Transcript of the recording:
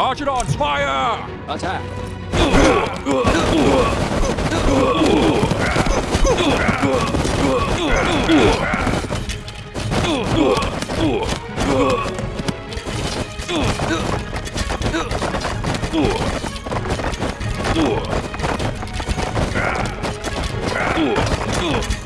Archidons, fire! Attack! Ugh.